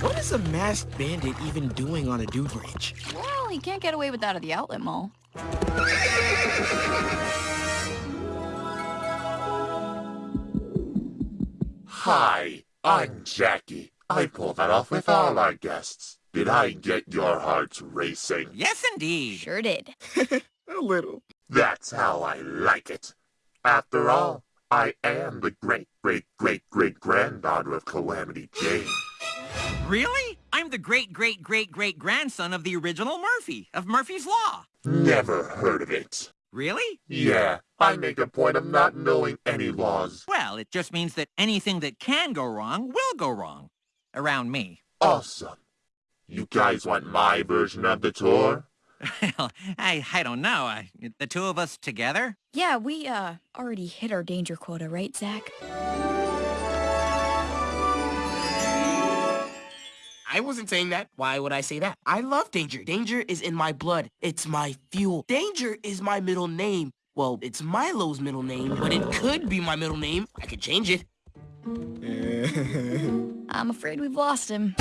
What is a masked bandit even doing on a dude ranch? Well, he can't get away with that at the outlet mall. Hi, I'm Jackie. I pull that off with all our guests. Did I get your hearts racing? Yes, indeed. Sure did. A little. That's how I like it. After all, I am the great, great, great, great granddaughter of Calamity Jane. Really? I'm the great, great, great, great grandson of the original Murphy, of Murphy's Law. Never heard of it. Really? Yeah, I make a point of not knowing any laws. Well, it just means that anything that can go wrong will go wrong. Around me. Awesome. You guys want my version of the tour? Well, I, I don't know. I, the two of us together? Yeah, we, uh, already hit our danger quota, right, Zack? I wasn't saying that. Why would I say that? I love danger. Danger is in my blood. It's my fuel. Danger is my middle name. Well, it's Milo's middle name, but it could be my middle name. I could change it. I'm afraid we've lost him.